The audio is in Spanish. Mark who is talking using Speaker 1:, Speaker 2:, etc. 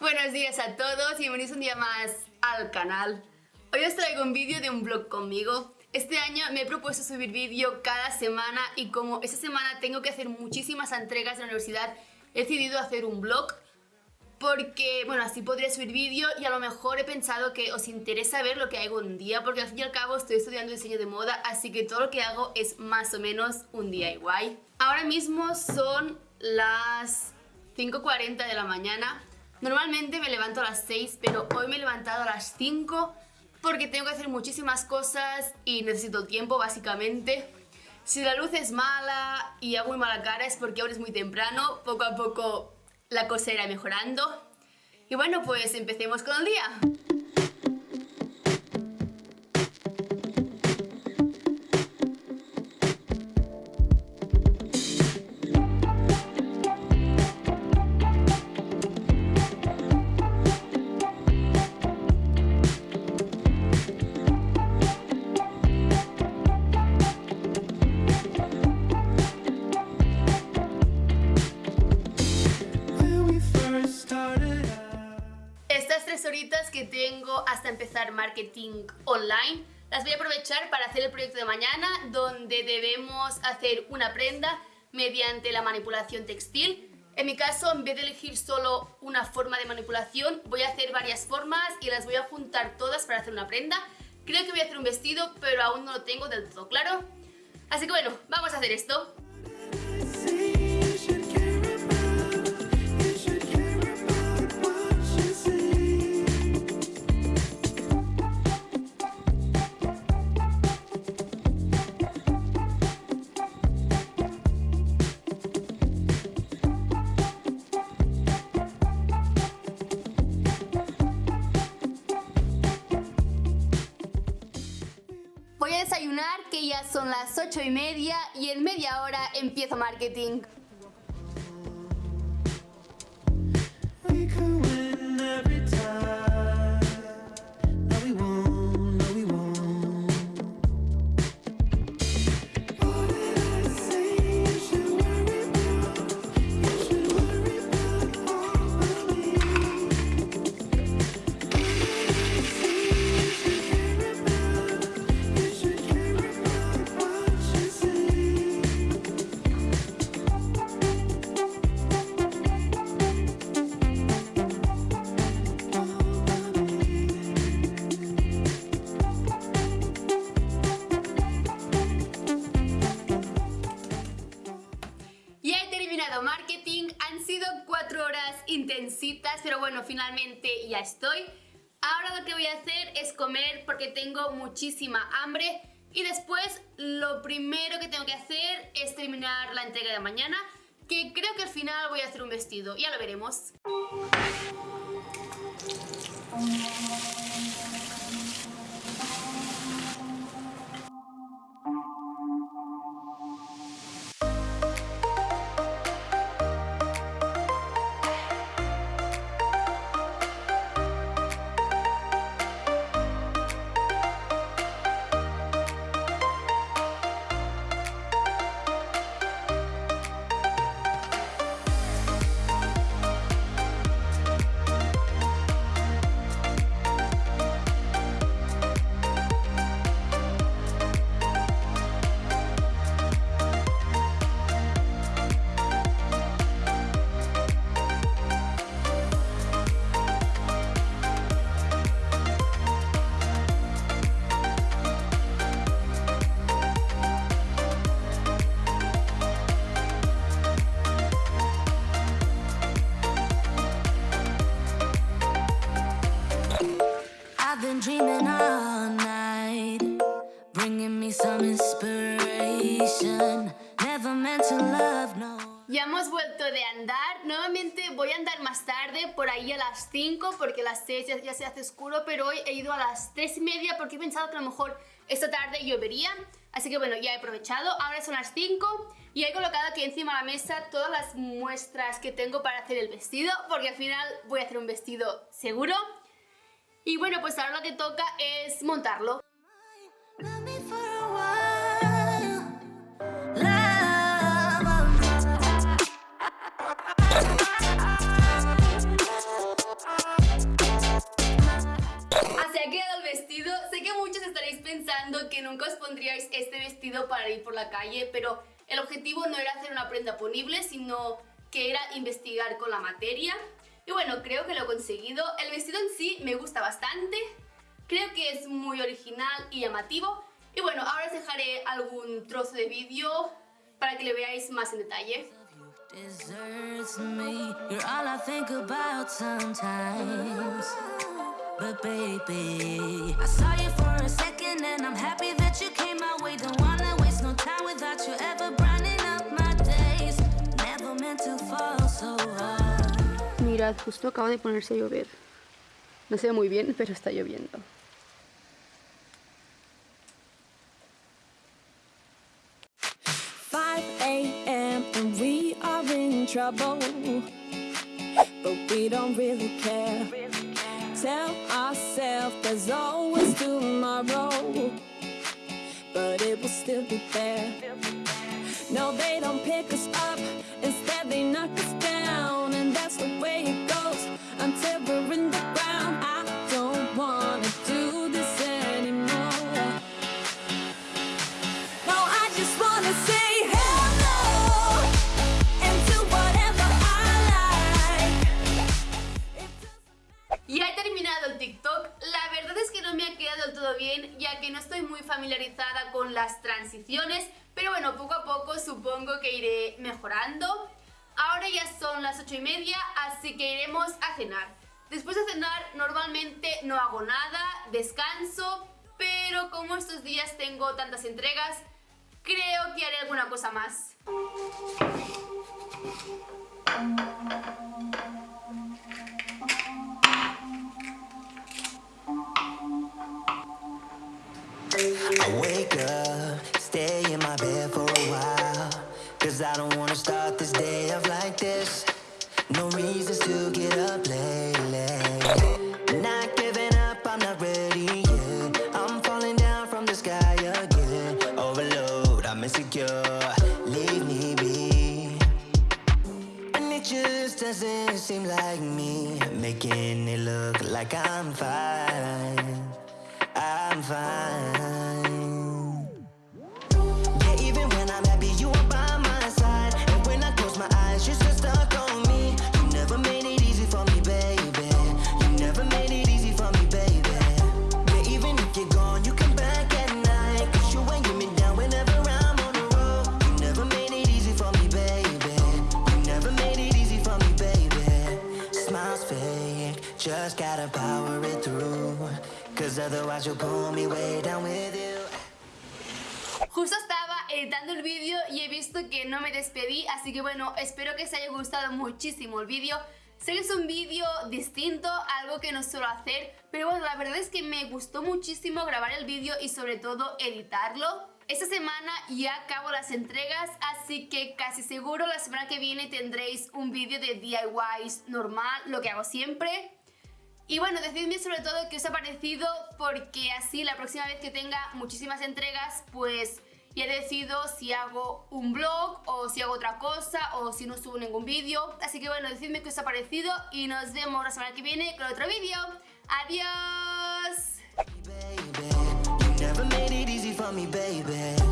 Speaker 1: Buenos días a todos y bienvenidos un día más al canal. Hoy os traigo un vídeo de un blog conmigo. Este año me he propuesto subir vídeo cada semana y como esta semana tengo que hacer muchísimas entregas de la universidad, he decidido hacer un blog porque, bueno, así podría subir vídeo y a lo mejor he pensado que os interesa ver lo que hago un día porque al fin y al cabo estoy estudiando diseño de moda así que todo lo que hago es más o menos un igual. Ahora mismo son las 5.40 de la mañana. Normalmente me levanto a las 6 pero hoy me he levantado a las 5 porque tengo que hacer muchísimas cosas y necesito tiempo básicamente. Si la luz es mala y hago muy mala cara es porque ahora es muy temprano, poco a poco la cosa irá mejorando. Y bueno, pues empecemos con el día. Que tengo hasta empezar marketing online las voy a aprovechar para hacer el proyecto de mañana donde debemos hacer una prenda mediante la manipulación textil. En mi caso, en vez de elegir solo una forma de manipulación, voy a hacer varias formas y las voy a juntar todas para hacer una prenda. Creo que voy a hacer un vestido, pero aún no lo tengo del todo claro. Así que bueno, vamos a hacer esto. Son las 8 y media y en media hora empiezo marketing. marketing. Bueno, finalmente ya estoy. Ahora lo que voy a hacer es comer porque tengo muchísima hambre. Y después lo primero que tengo que hacer es terminar la entrega de mañana, que creo que al final voy a hacer un vestido. Ya lo veremos. Voy a andar más tarde, por ahí a las 5 porque a las 6 ya, se hace oscuro, pero hoy he ido a las 3 y media porque he pensado que a lo mejor esta tarde llovería, así que bueno, ya he aprovechado, ahora son las 5 y he colocado aquí encima de la mesa todas las muestras que tengo para hacer el vestido, porque al final voy a hacer un vestido seguro. Y bueno, pues ahora lo que toca es montarlo. Seguro que nunca os pondríais este vestido para ir por la calle, pero el objetivo no era hacer una prenda ponible, sino que era investigar con la materia. Y bueno, creo que lo he conseguido. El vestido en sí me gusta bastante, creo que es muy original y llamativo. Y bueno, ahora os dejaré algún trozo de vídeo para que le veáis más en detalle. deserts me. You're all I think about sometimes. But baby, I saw you for a second and I'm happy that you came my way. Don't wanna waste no time without you ever brightening up my days. Never meant to fall so hard. Mirad, justo acaba de ponerse a llover. No se ve muy bien, pero está lloviendo. 5 a.m. and we are in trouble. But we don't really care. Tell ourselves there's always tomorrow. But it will still be there. No, they don't pick us up. Instead, they knock us down. Bien ya que no estoy muy familiarizada con las transiciones, pero bueno, poco a poco supongo que iré mejorando. Ahora ya son las 8 y media, así que iremos a cenar. Después de cenar normalmente no hago nada, descanso, pero como estos días tengo tantas entregas, creo que haré alguna cosa más. I wake up, stay in my bed for a while. Cause I don't wanna start this day off like this. No reasons to get up late, Not giving up, I'm not ready yet. I'm falling down from the sky again. Overload, I'm insecure, leave me be. And it just doesn't seem like me. Making it look like I'm fine fine Just gotta power it through Justo estaba editando el vídeo y he visto que no me despedí, así que bueno, espero que os haya gustado muchísimo el vídeo. Sé que es un vídeo distinto, algo que no suelo hacer, pero bueno, la verdad es que me gustó muchísimo grabar el vídeo y sobre todo editarlo. Esta semana ya acabo las entregas, así que casi seguro la semana que viene tendréis un vídeo de DIYs normal, lo que hago siempre. Y bueno, decidme sobre todo qué os ha parecido porque así la próxima vez que tenga muchísimas entregas pues ya decido si hago un blog o si hago otra cosa o si no subo ningún vídeo. Así que bueno, decidme qué os ha parecido y nos vemos la semana que viene con otro vídeo. ¡Adiós! call me baby.